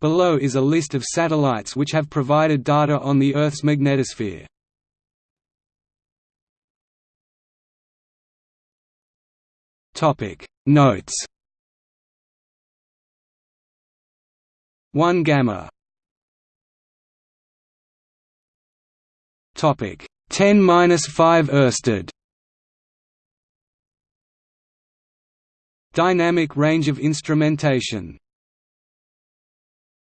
Below is a list of satellites which have provided data on the Earth's magnetosphere. Topic. Notes 1 gamma. Topic. 10-5 Ørsted. Dynamic range of instrumentation.